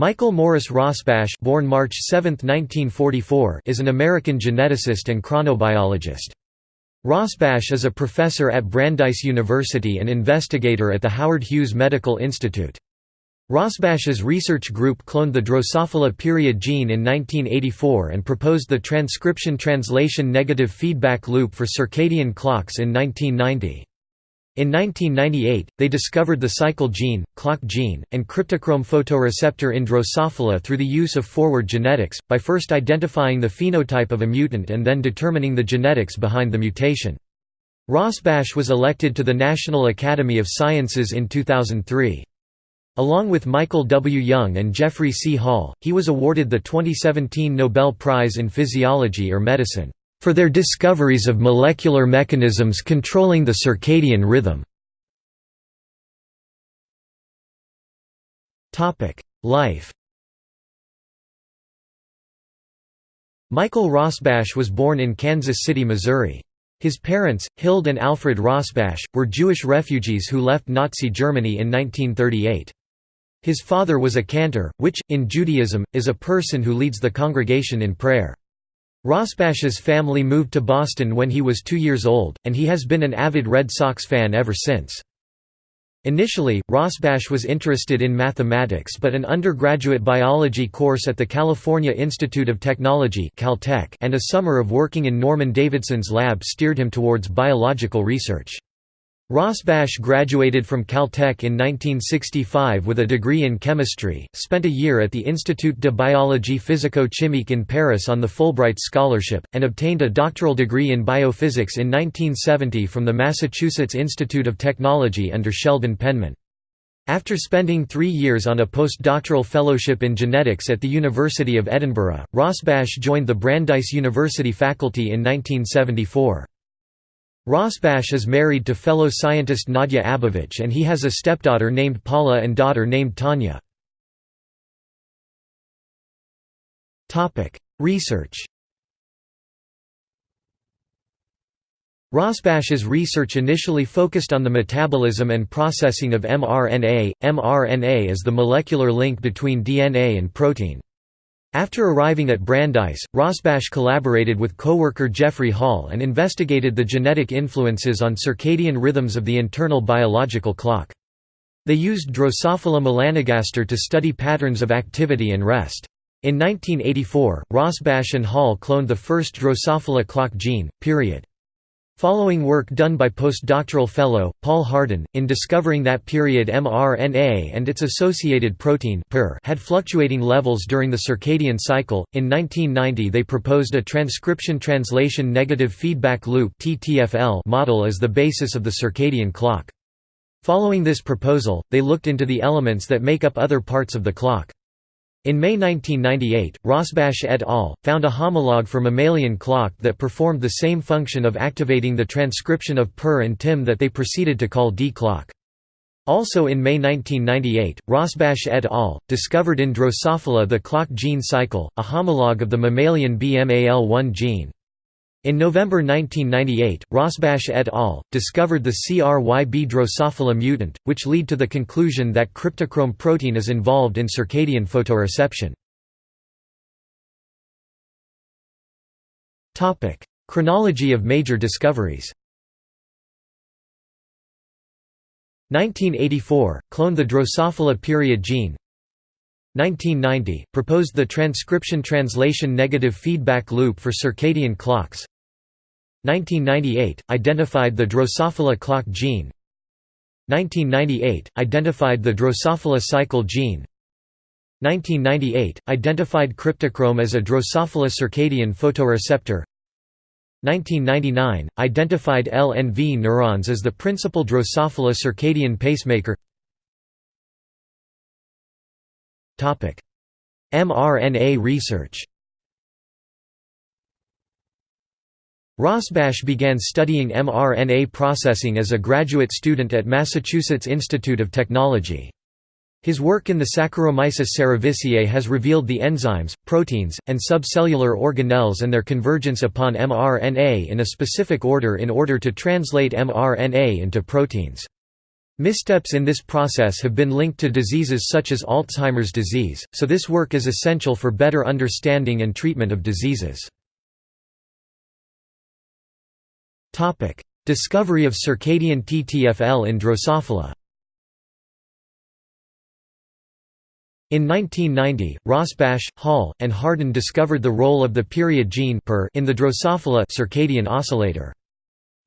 Michael Morris Rosbash born March 7, 1944, is an American geneticist and chronobiologist. Rosbash is a professor at Brandeis University and investigator at the Howard Hughes Medical Institute. Rosbash's research group cloned the Drosophila period gene in 1984 and proposed the transcription-translation negative feedback loop for circadian clocks in 1990. In 1998, they discovered the cycle gene, clock gene, and cryptochrome photoreceptor in Drosophila through the use of forward genetics, by first identifying the phenotype of a mutant and then determining the genetics behind the mutation. Rosbash was elected to the National Academy of Sciences in 2003. Along with Michael W. Young and Jeffrey C. Hall, he was awarded the 2017 Nobel Prize in Physiology or Medicine for their discoveries of molecular mechanisms controlling the circadian rhythm. Life Michael Rosbash was born in Kansas City, Missouri. His parents, Hild and Alfred Rosbash, were Jewish refugees who left Nazi Germany in 1938. His father was a cantor, which, in Judaism, is a person who leads the congregation in prayer. Rosbash's family moved to Boston when he was two years old, and he has been an avid Red Sox fan ever since. Initially, Rosbash was interested in mathematics but an undergraduate biology course at the California Institute of Technology Caltech and a summer of working in Norman Davidson's lab steered him towards biological research. Rosbash graduated from Caltech in 1965 with a degree in chemistry, spent a year at the Institut de biologie physico-chimique in Paris on the Fulbright Scholarship, and obtained a doctoral degree in biophysics in 1970 from the Massachusetts Institute of Technology under Sheldon Penman. After spending three years on a postdoctoral fellowship in genetics at the University of Edinburgh, Rosbash joined the Brandeis University faculty in 1974. Rosbash is married to fellow scientist Nadia Abovich and he has a stepdaughter named Paula and daughter named Tanya. Research Rosbash's research initially focused on the metabolism and processing of mRNA. mRNA is the molecular link between DNA and protein. After arriving at Brandeis, Rosbash collaborated with co-worker Jeffrey Hall and investigated the genetic influences on circadian rhythms of the internal biological clock. They used Drosophila melanogaster to study patterns of activity and rest. In 1984, Rosbash and Hall cloned the first Drosophila clock gene, period. Following work done by postdoctoral fellow, Paul Hardin, in discovering that period mRNA and its associated protein had fluctuating levels during the circadian cycle, in 1990 they proposed a transcription-translation negative feedback loop model as the basis of the circadian clock. Following this proposal, they looked into the elements that make up other parts of the clock. In May 1998, Rosbash et al. found a homologue for mammalian clock that performed the same function of activating the transcription of PER and TIM that they proceeded to call D-clock. Also in May 1998, Rosbash et al. discovered in Drosophila the clock gene cycle, a homologue of the mammalian BMAL1 gene. In November 1998, Rosbash et al. discovered the CRYB Drosophila mutant, which lead to the conclusion that cryptochrome protein is involved in circadian photoreception. Chronology of major discoveries 1984 – Cloned the Drosophila period gene 1990 – Proposed the transcription-translation negative feedback loop for circadian clocks 1998 – Identified the Drosophila clock gene. 1998 – Identified the Drosophila cycle gene. 1998 – Identified cryptochrome as a Drosophila circadian photoreceptor. 1999 – Identified LNV neurons as the principal Drosophila circadian pacemaker. mRNA research Rosbash began studying mRNA processing as a graduate student at Massachusetts Institute of Technology. His work in the Saccharomyces cerevisiae has revealed the enzymes, proteins, and subcellular organelles and their convergence upon mRNA in a specific order in order to translate mRNA into proteins. Missteps in this process have been linked to diseases such as Alzheimer's disease, so this work is essential for better understanding and treatment of diseases. Discovery of circadian TTFL in Drosophila In 1990, Rosbash, Hall, and Hardin discovered the role of the period gene in the Drosophila circadian oscillator.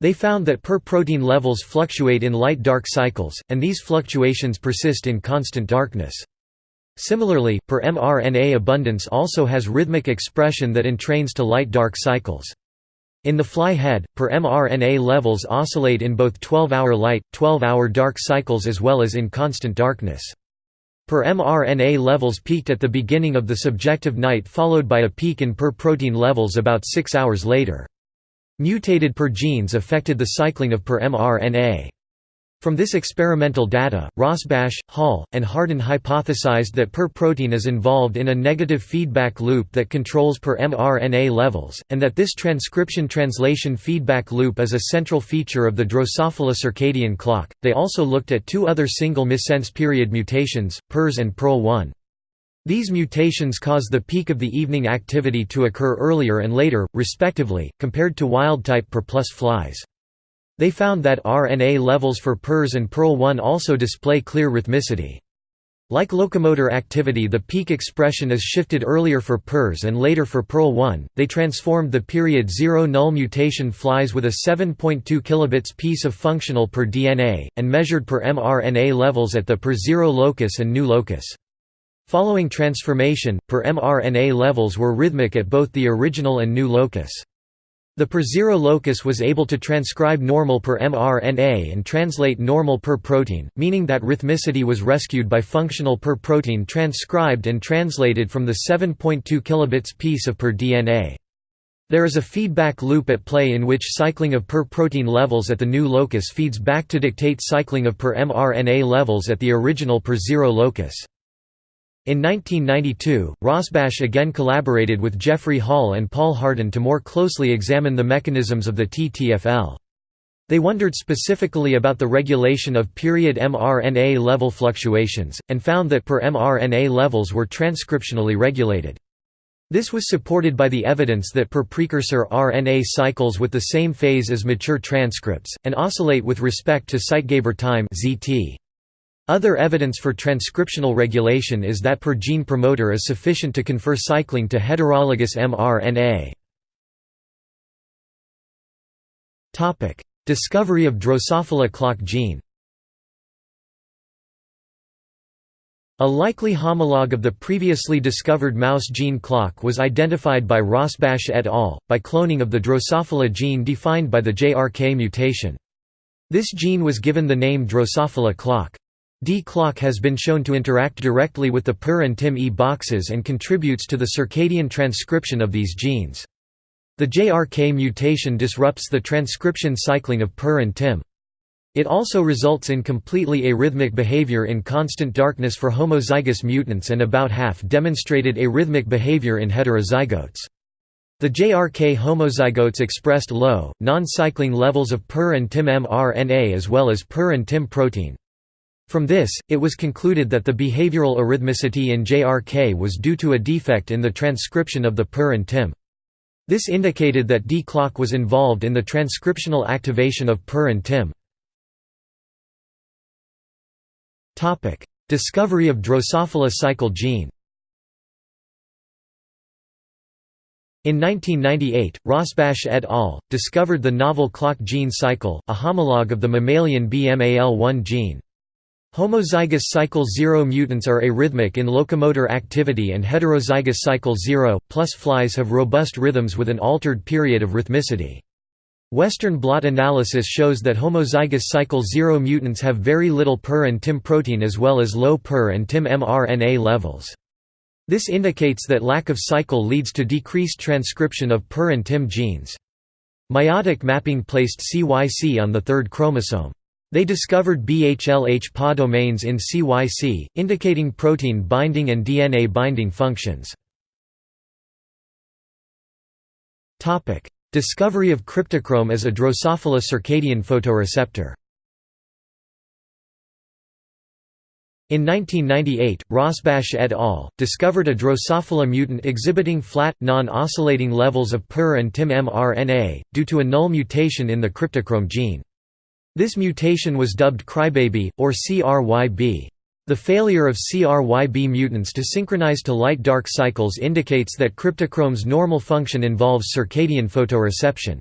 They found that PER protein levels fluctuate in light-dark cycles, and these fluctuations persist in constant darkness. Similarly, PER mRNA abundance also has rhythmic expression that entrains to light-dark cycles. In the fly head, PER mRNA levels oscillate in both 12-hour light, 12-hour dark cycles as well as in constant darkness. PER mRNA levels peaked at the beginning of the subjective night followed by a peak in PER protein levels about six hours later. Mutated PER genes affected the cycling of PER mRNA. From this experimental data, Rosbash, Hall, and Hardin hypothesized that PER protein is involved in a negative feedback loop that controls PER mRNA levels, and that this transcription-translation feedback loop is a central feature of the Drosophila circadian clock. They also looked at two other single missense period mutations, PERS and PERL1. These mutations cause the peak of the evening activity to occur earlier and later, respectively, compared to wild-type PER plus flies. They found that RNA levels for PERS and PERL1 also display clear rhythmicity. Like locomotor activity the peak expression is shifted earlier for PERS and later for PERL1. They transformed the period 0 null mutation flies with a 7.2 kilobits piece of functional per DNA, and measured per mRNA levels at the per 0 locus and new locus. Following transformation, per mRNA levels were rhythmic at both the original and new locus. The per zero locus was able to transcribe normal per mRNA and translate normal per protein, meaning that rhythmicity was rescued by functional per protein transcribed and translated from the 7.2 kilobits piece of per DNA. There is a feedback loop at play in which cycling of per protein levels at the new locus feeds back to dictate cycling of per mRNA levels at the original per zero locus. In 1992, Rosbash again collaborated with Jeffrey Hall and Paul Hardin to more closely examine the mechanisms of the TTFL. They wondered specifically about the regulation of period mRNA level fluctuations, and found that per mRNA levels were transcriptionally regulated. This was supported by the evidence that per precursor RNA cycles with the same phase as mature transcripts, and oscillate with respect to Zeitgeber time ZT. Other evidence for transcriptional regulation is that per gene promoter is sufficient to confer cycling to heterologous mRNA. Discovery of Drosophila clock gene A likely homologue of the previously discovered mouse gene clock was identified by Rosbash et al. by cloning of the Drosophila gene defined by the JRK mutation. This gene was given the name Drosophila clock. D-clock has been shown to interact directly with the PER and TIM-E boxes and contributes to the circadian transcription of these genes. The JRK mutation disrupts the transcription cycling of PER and TIM. It also results in completely arrhythmic behavior in constant darkness for homozygous mutants and about half demonstrated arrhythmic behavior in heterozygotes. The JRK homozygotes expressed low, non-cycling levels of PER and TIM mRNA as well as PER and TIM protein. From this, it was concluded that the behavioral arrhythmicity in JRK was due to a defect in the transcription of the PER and TIM. This indicated that D-clock was involved in the transcriptional activation of PER and TIM. Discovery of Drosophila cycle gene In 1998, Rosbash et al. discovered the novel clock gene cycle, a homologue of the mammalian BMAL1 gene. Homozygous cycle 0 mutants are arrhythmic in locomotor activity and heterozygous cycle 0, plus flies have robust rhythms with an altered period of rhythmicity. Western blot analysis shows that homozygous cycle 0 mutants have very little PER and TIM protein as well as low PER and TIM mRNA levels. This indicates that lack of cycle leads to decreased transcription of PER and TIM genes. Meiotic mapping placed CYC on the third chromosome. They discovered BHLH PA domains in CYC, indicating protein binding and DNA binding functions. Discovery of cryptochrome as a Drosophila circadian photoreceptor In 1998, Rosbash et al. discovered a Drosophila mutant exhibiting flat, non-oscillating levels of PER and TIM mRNA, due to a null mutation in the cryptochrome gene. This mutation was dubbed crybaby, or CRYB. The failure of CRYB mutants to synchronize to light-dark cycles indicates that cryptochrome's normal function involves circadian photoreception.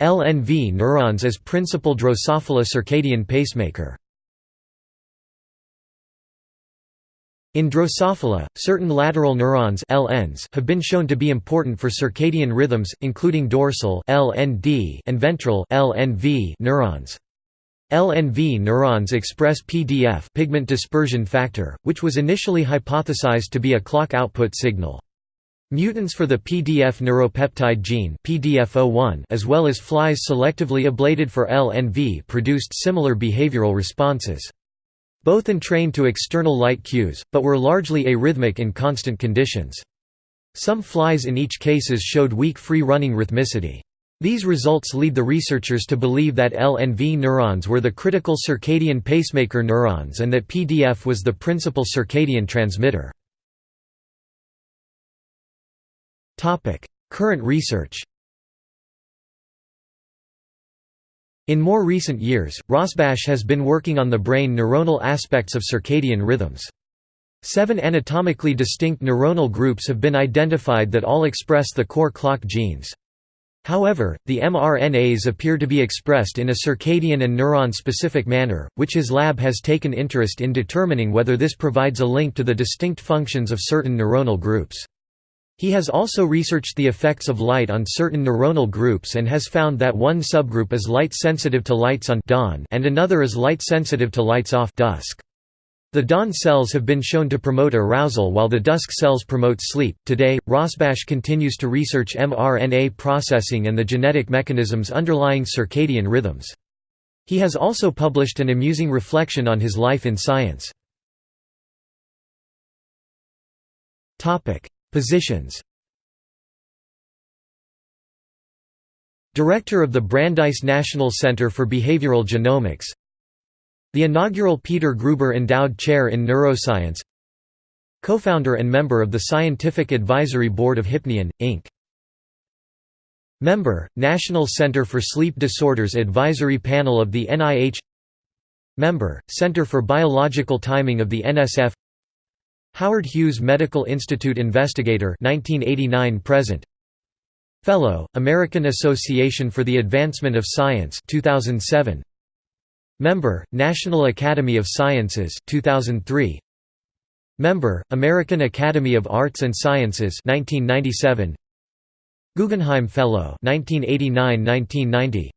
LNV neurons as principal Drosophila circadian pacemaker In Drosophila, certain lateral neurons LNs have been shown to be important for circadian rhythms, including dorsal LND and ventral LNV neurons. LNV neurons express PDF pigment dispersion factor, which was initially hypothesized to be a clock output signal. Mutants for the PDF neuropeptide gene PDF01 as well as flies selectively ablated for LNV produced similar behavioral responses. Both entrained to external light cues, but were largely arrhythmic in constant conditions. Some flies in each cases showed weak free-running rhythmicity. These results lead the researchers to believe that LNV neurons were the critical circadian pacemaker neurons and that PDF was the principal circadian transmitter. Current research In more recent years, Rosbash has been working on the brain neuronal aspects of circadian rhythms. Seven anatomically distinct neuronal groups have been identified that all express the core clock genes. However, the mRNAs appear to be expressed in a circadian and neuron-specific manner, which his lab has taken interest in determining whether this provides a link to the distinct functions of certain neuronal groups. He has also researched the effects of light on certain neuronal groups and has found that one subgroup is light-sensitive to lights on dawn and another is light-sensitive to lights off dusk. The dawn cells have been shown to promote arousal while the dusk cells promote sleep. Today, Rosbash continues to research mRNA processing and the genetic mechanisms underlying circadian rhythms. He has also published an amusing reflection on his life in science. Positions. Director of the Brandeis National Center for Behavioral Genomics. The inaugural Peter Gruber Endowed Chair in Neuroscience. Co-founder and member of the Scientific Advisory Board of Hypnion, Inc. Member, National Center for Sleep Disorders Advisory Panel of the NIH Member, Center for Biological Timing of the NSF Howard Hughes Medical Institute Investigator 1989 present. Fellow American Association for the Advancement of Science 2007 Member National Academy of Sciences 2003 Member American Academy of Arts and Sciences 1997 Guggenheim Fellow 1989-1990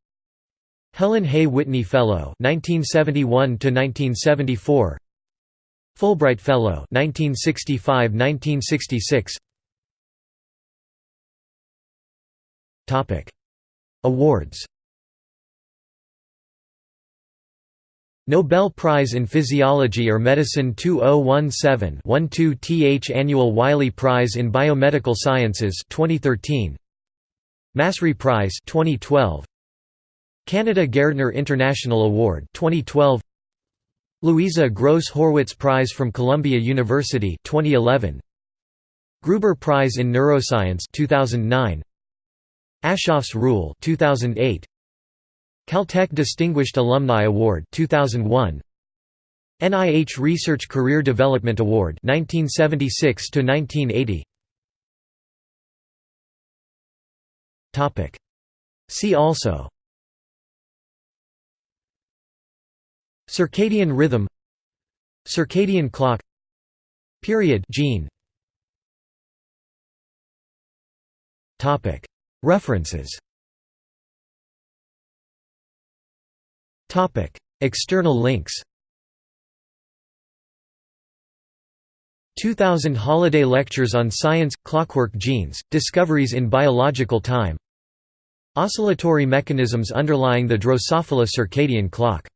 Helen Hay Whitney Fellow 1971 to 1974 Fulbright Fellow 1965–1966 Topic. Awards. Nobel Prize in Physiology or Medicine 2017-12 th Annual Wiley Prize in Biomedical Sciences 2013 Massry Prize 2012 Canada Gairdner International Award 2012 Louisa Gross Horwitz Prize from Columbia University 2011 Gruber Prize in Neuroscience 2009 Aschoff's Rule 2008 Caltech Distinguished Alumni Award 2001 NIH Research Career Development Award 1976 to 1980 Topic. See also Circadian rhythm Circadian clock Period gene. References. External links. 2000 Holiday Lectures on Science – Clockwork Genes, Discoveries in Biological Time. Oscillatory mechanisms underlying the Drosophila circadian clock